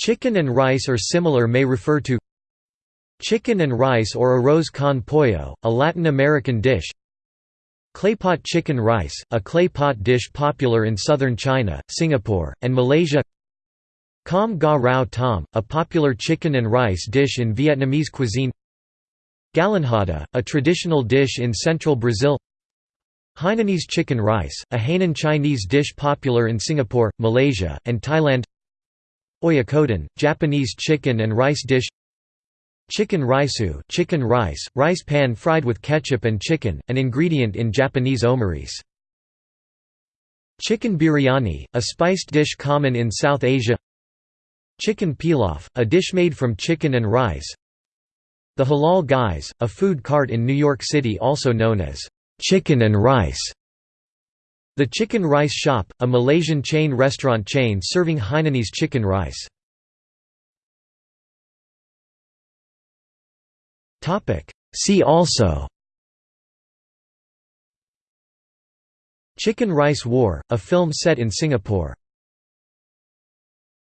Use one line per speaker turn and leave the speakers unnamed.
Chicken and rice or similar may refer to Chicken and rice or arroz con pollo, a Latin American dish. Claypot chicken rice, a clay pot dish popular in southern China, Singapore, and Malaysia. Com ga rau tom, a popular chicken and rice dish in Vietnamese cuisine. Galinhada, a traditional dish in central Brazil. Hainanese chicken rice, a Hainan Chinese dish popular in Singapore, Malaysia, and Thailand Oyakodon, Japanese chicken and rice dish Chicken raisu chicken rice, rice pan fried with ketchup and chicken, an ingredient in Japanese omurice. Chicken biryani, a spiced dish common in South Asia. Chicken pilaf, a dish made from chicken and rice. The Halal Guys, a food cart in New York City also known as chicken and rice the Chicken Rice Shop, a Malaysian chain restaurant chain serving Hainanese chicken rice. See also. Chicken Rice War, a film set in Singapore